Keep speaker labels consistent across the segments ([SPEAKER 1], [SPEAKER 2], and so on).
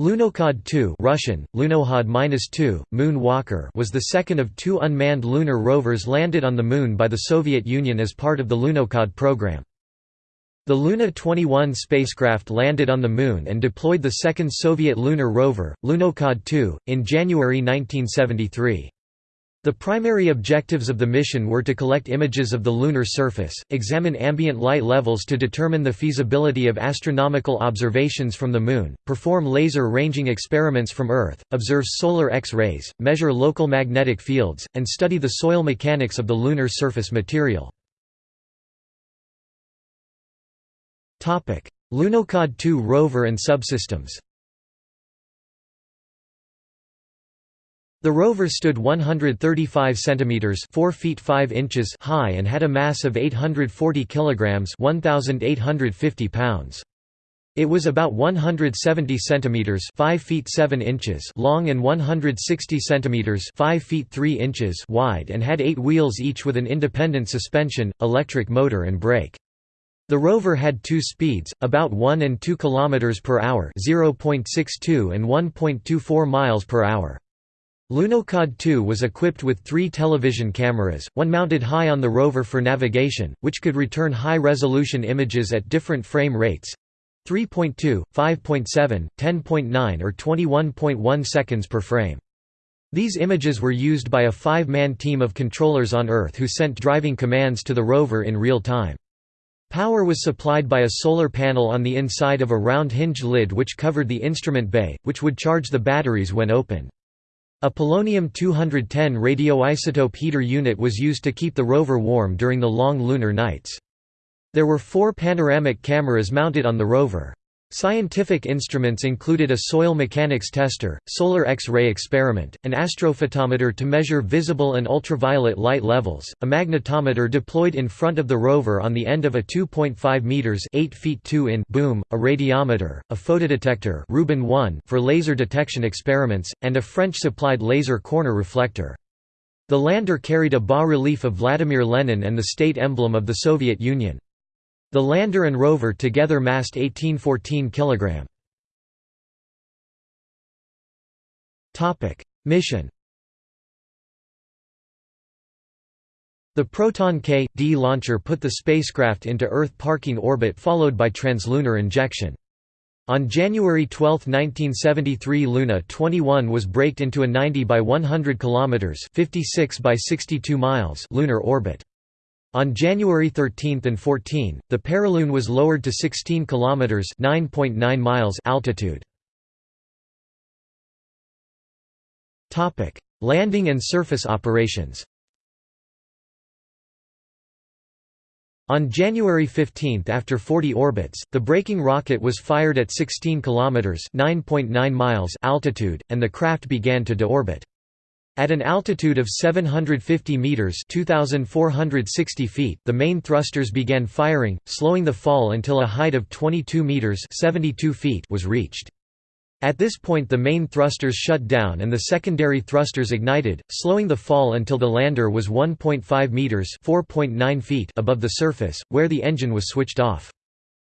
[SPEAKER 1] Lunokhod 2 Russian, Lunokhod-2, Moon Walker was the second of two unmanned lunar rovers landed on the Moon by the Soviet Union as part of the Lunokhod program. The Luna 21 spacecraft landed on the Moon and deployed the second Soviet lunar rover, Lunokhod 2, in January 1973. The primary objectives of the mission were to collect images of the lunar surface, examine ambient light levels to determine the feasibility of astronomical observations from the Moon, perform laser ranging experiments from Earth, observe solar X-rays, measure local magnetic fields, and study the soil mechanics of the lunar surface material. Lunokhod 2 rover and subsystems The rover stood 135 centimeters (4 feet 5 inches) high and had a mass of 840 kilograms (1850 pounds). It was about 170 centimeters (5 feet 7 inches) long and 160 centimeters (5 feet 3 inches) wide and had 8 wheels each with an independent suspension, electric motor and brake. The rover had two speeds, about 1 and 2 km per hour, 0.62 and 1.24 miles per hour. Lunokhod 2 was equipped with three television cameras, one mounted high on the rover for navigation, which could return high-resolution images at different frame rates 3.2, 5.7, 10.9 or 21.1 seconds per frame. These images were used by a five-man team of controllers on Earth who sent driving commands to the rover in real time. Power was supplied by a solar panel on the inside of a round hinged lid which covered the instrument bay, which would charge the batteries when open. A polonium-210 radioisotope heater unit was used to keep the rover warm during the long lunar nights. There were four panoramic cameras mounted on the rover. Scientific instruments included a soil mechanics tester, solar X-ray experiment, an astrophotometer to measure visible and ultraviolet light levels, a magnetometer deployed in front of the rover on the end of a 2.5 meters (8 feet 2 in) boom, a radiometer, a photodetector Rubin 1 for laser detection experiments, and a French-supplied laser corner reflector. The lander carried a bas-relief of Vladimir Lenin and the state emblem of the Soviet Union. The lander and rover together massed 1814 kg. Mission The Proton K.D launcher put the spacecraft into Earth parking orbit followed by translunar injection. On January 12, 1973 Luna 21 was braked into a 90 by 100 km 56 by 62 miles lunar orbit. On January 13 and 14, the perilune was lowered to 16 kilometers (9.9 miles) altitude. Topic: Landing and surface operations. On January 15 after 40 orbits, the braking rocket was fired at 16 kilometers (9.9 miles) altitude and the craft began to deorbit. At an altitude of 750 meters (2460 feet), the main thrusters began firing, slowing the fall until a height of 22 meters (72 feet) was reached. At this point the main thrusters shut down and the secondary thrusters ignited, slowing the fall until the lander was 1.5 meters (4.9 feet) above the surface, where the engine was switched off.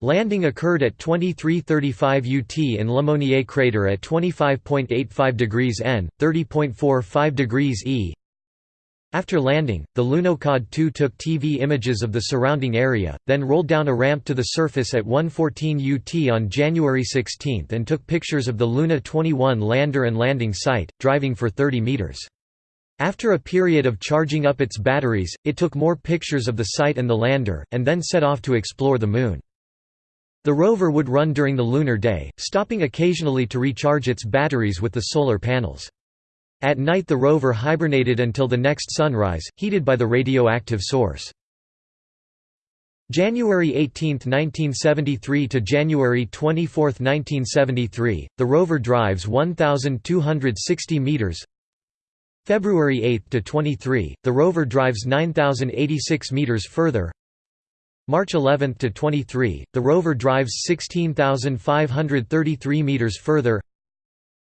[SPEAKER 1] Landing occurred at 2335 UT in Le Monnier crater at 25.85 degrees N, 30.45 degrees E. After landing, the Lunokhod 2 took TV images of the surrounding area, then rolled down a ramp to the surface at 114 UT on January 16 and took pictures of the Luna 21 lander and landing site, driving for 30 meters. After a period of charging up its batteries, it took more pictures of the site and the lander, and then set off to explore the Moon. The rover would run during the lunar day, stopping occasionally to recharge its batteries with the solar panels. At night the rover hibernated until the next sunrise, heated by the radioactive source. January 18, 1973 to January 24, 1973, the rover drives 1260 meters. February 8 to 23, the rover drives 9086 meters further. March 11 to 23, the rover drives 16,533 meters further.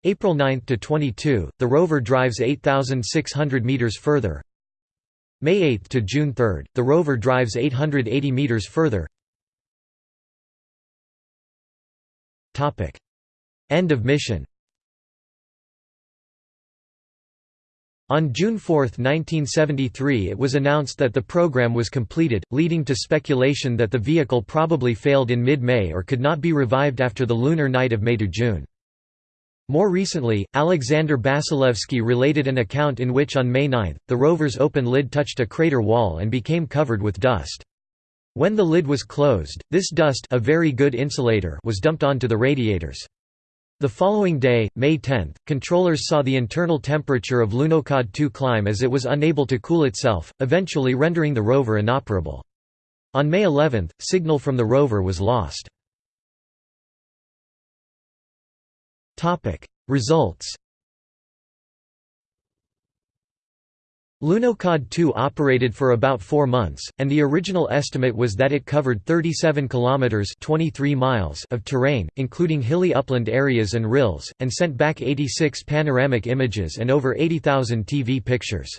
[SPEAKER 1] April 9 to 22, the rover drives 8,600 meters further. May 8 to June 3, the rover drives 880 meters further. Topic: End of mission On June 4, 1973 it was announced that the program was completed, leading to speculation that the vehicle probably failed in mid-May or could not be revived after the lunar night of May–June. More recently, Alexander Basilevsky related an account in which on May 9, the rover's open lid touched a crater wall and became covered with dust. When the lid was closed, this dust a very good insulator was dumped onto the radiators. The following day, May 10, controllers saw the internal temperature of Lunokhod 2 climb as it was unable to cool itself, eventually rendering the rover inoperable. On May 11, signal from the rover was lost. Results Lunokhod 2 operated for about 4 months, and the original estimate was that it covered 37 kilometers (23 miles) of terrain, including hilly upland areas and rills, and sent back 86 panoramic images and over 80,000 TV pictures.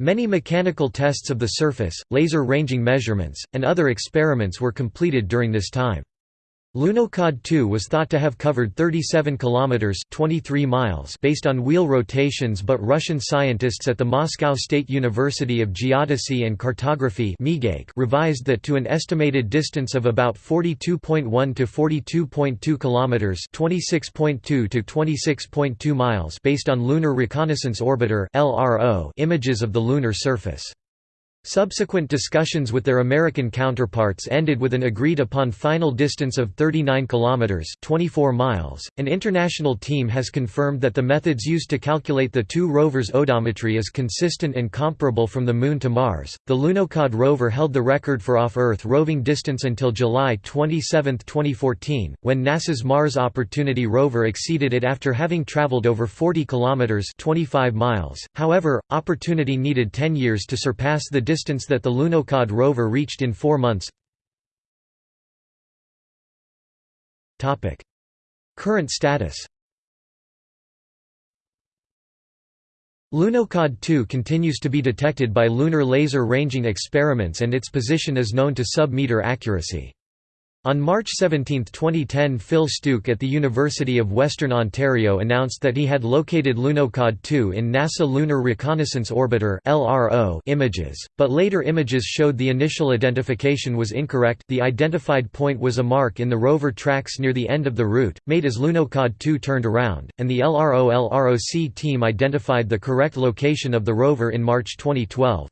[SPEAKER 1] Many mechanical tests of the surface, laser ranging measurements, and other experiments were completed during this time. Lunokhod 2 was thought to have covered 37 kilometers (23 miles) based on wheel rotations, but Russian scientists at the Moscow State University of Geodesy and Cartography revised that to an estimated distance of about 42.1 to 42.2 kilometers (26.2 to 26.2 miles) based on Lunar Reconnaissance Orbiter (LRO) images of the lunar surface. Subsequent discussions with their American counterparts ended with an agreed-upon final distance of 39 kilometers (24 miles). An international team has confirmed that the methods used to calculate the two rovers' odometry is consistent and comparable from the Moon to Mars. The Lunokhod rover held the record for off-Earth roving distance until July 27, 2014, when NASA's Mars Opportunity rover exceeded it after having traveled over 40 kilometers (25 miles). However, Opportunity needed 10 years to surpass the distance distance that the Lunokhod rover reached in four months. Current status Lunokhod 2 continues to be detected by lunar laser ranging experiments and its position is known to sub-meter accuracy. On March 17, 2010 Phil Stooke at the University of Western Ontario announced that he had located Lunokhod 2 in NASA Lunar Reconnaissance Orbiter images, but later images showed the initial identification was incorrect the identified point was a mark in the rover tracks near the end of the route, made as Lunokhod 2 turned around, and the LRO-LROC team identified the correct location of the rover in March 2012.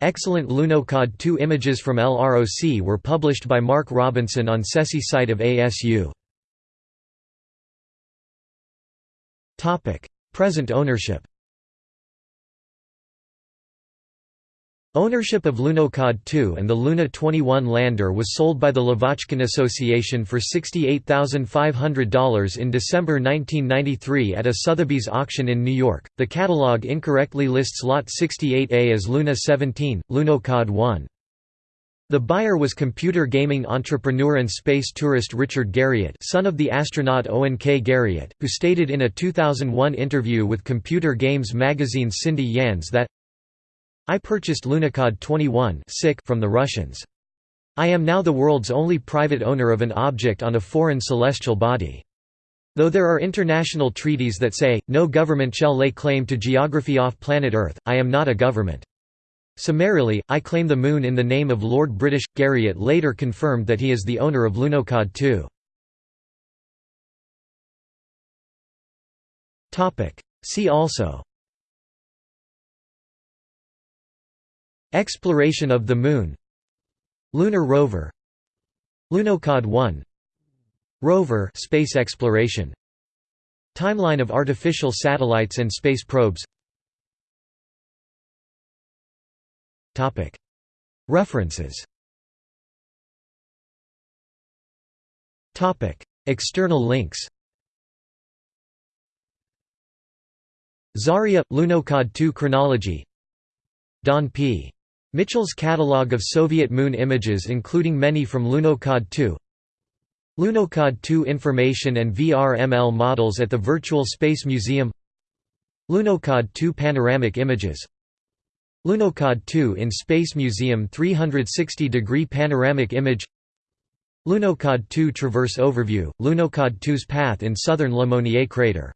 [SPEAKER 1] Excellent Lunokhod 2 images from LROC were published by Mark Robinson on SESE site of ASU. Present ownership Ownership of Lunokhod 2 and the Luna 21 lander was sold by the Lavochkin Association for $68,500 in December 1993 at a Sotheby's auction in New York. The catalog incorrectly lists Lot 68A as Luna 17, Lunokhod 1. The buyer was computer gaming entrepreneur and space tourist Richard Garriott son of the astronaut Owen K. Garriott, who stated in a 2001 interview with Computer Games magazine Cindy Yans that I purchased Lunokhod 21 from the Russians. I am now the world's only private owner of an object on a foreign celestial body. Though there are international treaties that say, no government shall lay claim to geography off planet Earth, I am not a government. Summarily, I claim the Moon in the name of Lord British. Garriott later confirmed that he is the owner of Lunokhod 2. See also Exploration of the Moon. Lunar rover. Lunokhod 1 Rover space exploration. Timeline of artificial satellites and space probes. References. External links. Zarya – Lunokhod 2 chronology. Don P. Mitchell's catalog of Soviet moon images including many from Lunokhod 2 Lunokhod 2 information and VRML models at the Virtual Space Museum. Lunokhod 2 panoramic images. Lunokhod 2 in Space Museum 360-degree panoramic image. Lunokhod 2 Traverse Overview, Lunokhod 2's path in southern Le Monnier crater